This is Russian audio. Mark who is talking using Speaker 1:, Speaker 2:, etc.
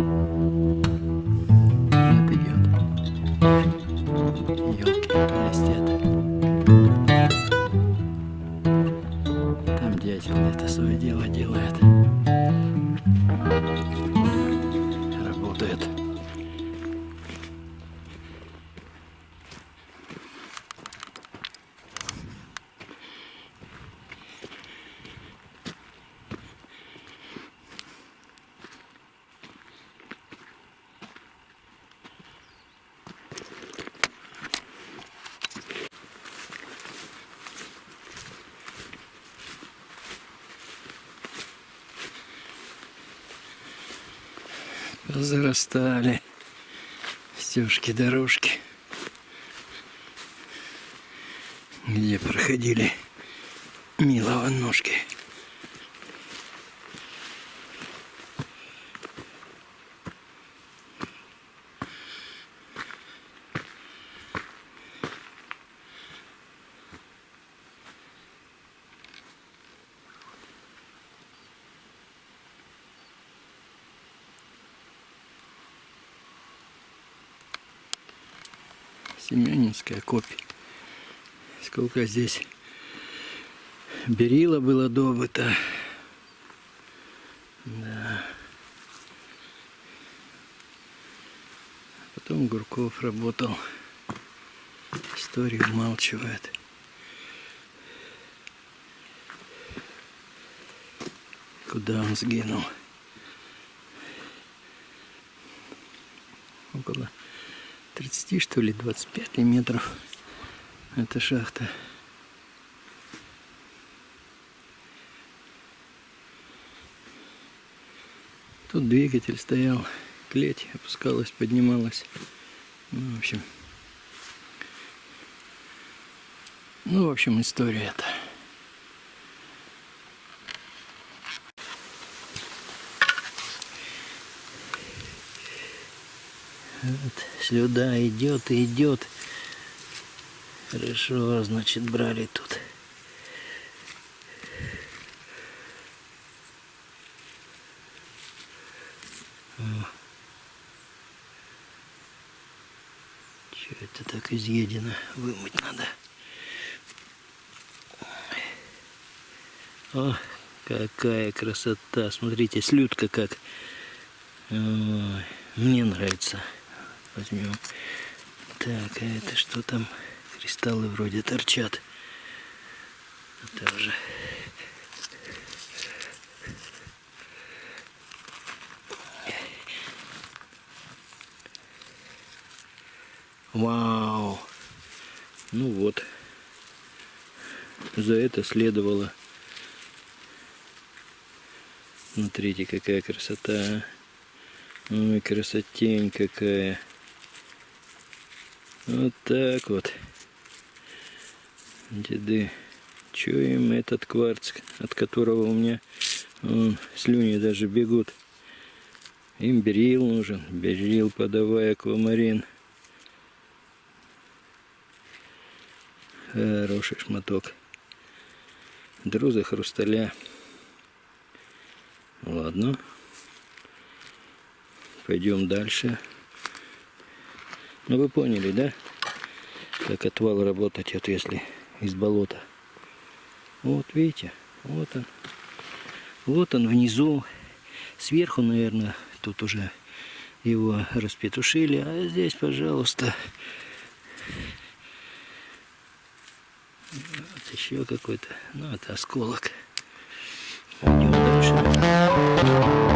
Speaker 1: Нет, идет. Елки блестят. Там дятел это свое дело делает. Зарастали стежки, дорожки, где проходили милого ножки. Семенинская копия. Сколько здесь берила было добыто. Да. Потом Гурков работал. История умалчивает. Куда он сгинул? 30 что ли 25 метров эта шахта. Тут двигатель стоял клеть опускалась поднималась. Ну, в общем. Ну в общем история это Вот, сюда идет и идет. Хорошо, значит, брали тут. Что это так изъедено? Вымыть надо. О, какая красота. Смотрите, слюдка как. Ой, мне нравится возьмем. Так, а это что там? Кристаллы вроде торчат. Это уже... Вау! Ну вот. За это следовало. Смотрите, какая красота. Ой, красотень какая. Вот так вот. Деды. Чуем этот кварц, от которого у меня вон, слюни даже бегут. Им берил нужен. Берил, подавай аквамарин. Хороший шматок. Друза хрусталя. Ладно. Пойдем дальше. Ну вы поняли, да? Как отвал работать, вот если из болота. Вот видите, вот он. Вот он внизу. Сверху, наверное, тут уже его распетушили. А здесь, пожалуйста, вот еще какой-то, ну, это осколок. Идем дальше.